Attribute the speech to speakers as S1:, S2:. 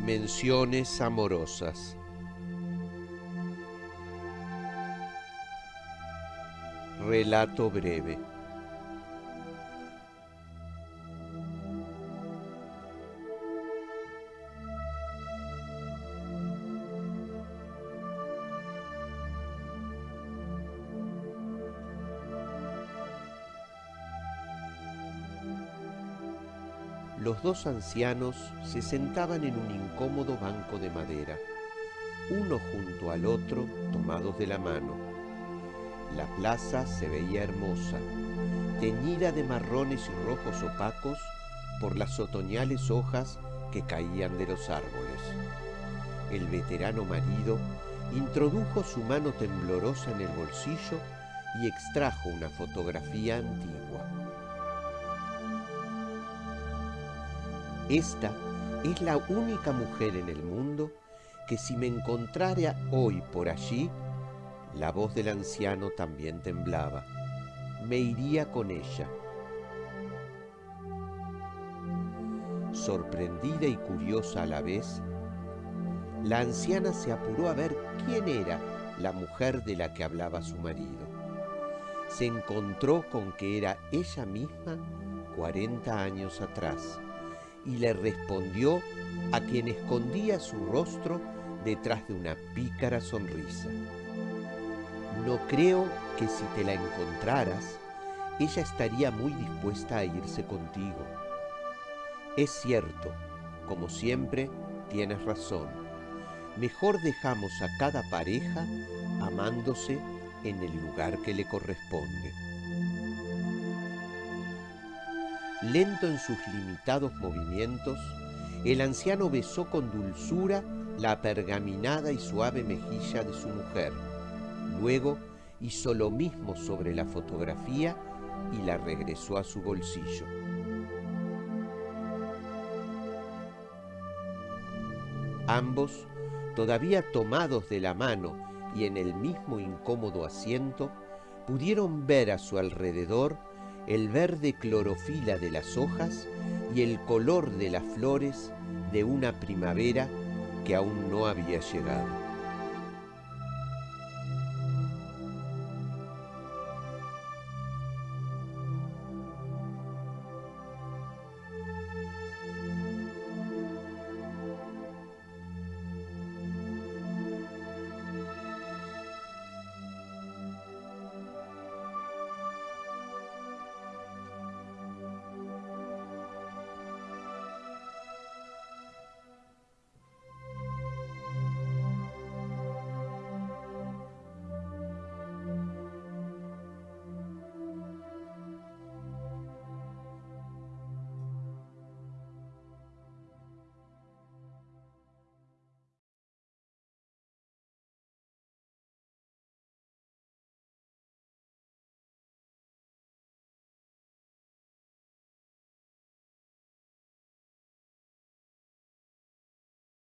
S1: Menciones amorosas. Relato breve. Los dos ancianos se sentaban en un incómodo banco de madera, uno junto al otro, tomados de la mano. La plaza se veía hermosa, teñida de marrones y rojos opacos por las otoñales hojas que caían de los árboles. El veterano marido introdujo su mano temblorosa en el bolsillo y extrajo una fotografía antigua. Esta es la única mujer en el mundo que si me encontrara hoy por allí, la voz del anciano también temblaba. Me iría con ella. Sorprendida y curiosa a la vez, la anciana se apuró a ver quién era la mujer de la que hablaba su marido. Se encontró con que era ella misma 40 años atrás y le respondió a quien escondía su rostro detrás de una pícara sonrisa. No creo que si te la encontraras, ella estaría muy dispuesta a irse contigo. Es cierto, como siempre, tienes razón. Mejor dejamos a cada pareja amándose en el lugar que le corresponde. Lento en sus limitados movimientos, el anciano besó con dulzura la pergaminada y suave mejilla de su mujer. Luego hizo lo mismo sobre la fotografía y la regresó a su bolsillo. Ambos, todavía tomados de la mano y en el mismo incómodo asiento, pudieron ver a su alrededor el verde clorofila de las hojas y el color de las flores de una primavera que aún no había llegado.